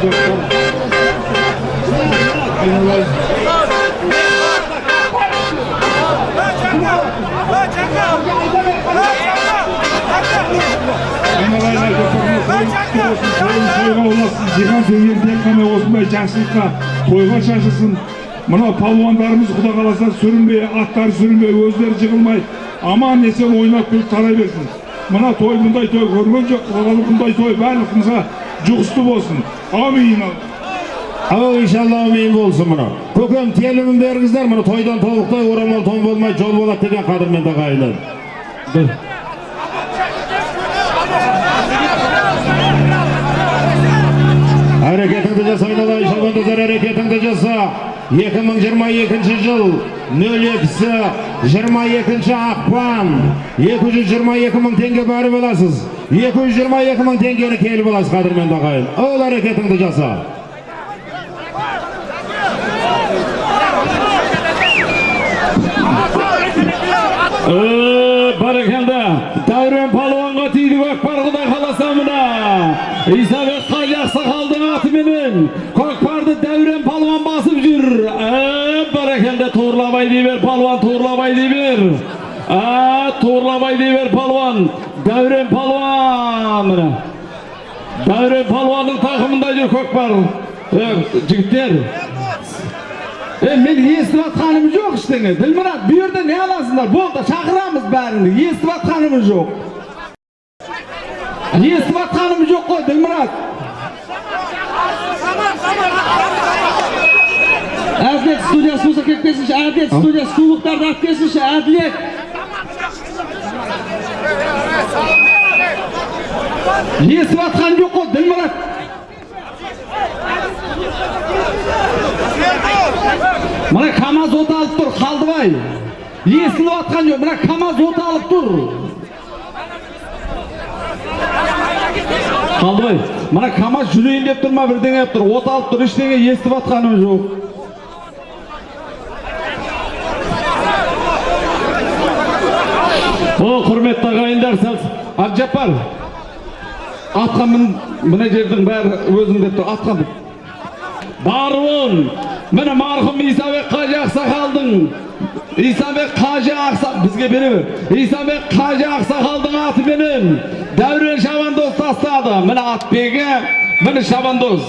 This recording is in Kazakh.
жиған қана осындай жақсылыққа тойға шашылсын мынау палуандарымыз құда қаласа сүрінбей аттары сүрінбей өздері жығылмай аман есен ойнап күліп тарай берсін мына той мұндай той көрген жоқ бұндай той барлығымызға жұғысты болсын амин Ал иншалла амин болсын мұны. Көкем телімін бергіздер мұны тойдан толықтай орамал тон болмай жол болады деген қадірмен ағайындар. Әрекетіңді жаса айналайын шабандоздар әрекетіңді жаса. 2022 жыл 02-сі 22 ақпан 222 мың теңге бәрі боласыз 222 мың теңгені келіп аласыз қадірменді ағайын ол әрекетіңді жаса Barakanda, Davron palvonga tiydi Көкпар xolasa muna. Isabek Qo'y Oqsoqolning oti bilan Көкпарды Davron palvon bosib jur. Barakanda to'g'rilabay deyver palvon, to'g'rilabay deyver. A, to'g'rilabay deyver palvon. Davron palvon mana. Davron palvonning taqimida jur Көкпар. Men eshitib atganimiz yo'q ishtini. Dilmurod, bu yerda ne olasizlar? Bo'ldi, chaqiramiz barini. Eshitib atganimiz yo'q. Eshitib atganimiz yo'q-ku, Dilmurod. Adliye studiyası olsa 45. Adliye studiyası suluklarda at kesmiş. Adliye. Eshitib atgan Dilmurod. Mana kamaz o't olib tur, Xaldibay. Eshitib atgan yo'q. Mana kamaz o't olib tur. Xaldibay, mana kamaz jurayın deb turma, birdenga deb tur. O't olib tur, hech nega eshitib atganimiz yo'q. O hurmetli ағайындар, сәл Абжаппар. Атқа мін, мына жердің бәрі өзің деп тұр, атқа мін. Баруын, міне марқұм Исабек Қажы Ақсақалдың, Исабек Қажы Ақсақ, бізге бере бер. Исабек Қажы Ақсақалдың аты менен Дәурен Шабандоз тастады. Міне атбегі, міне Шабандоз.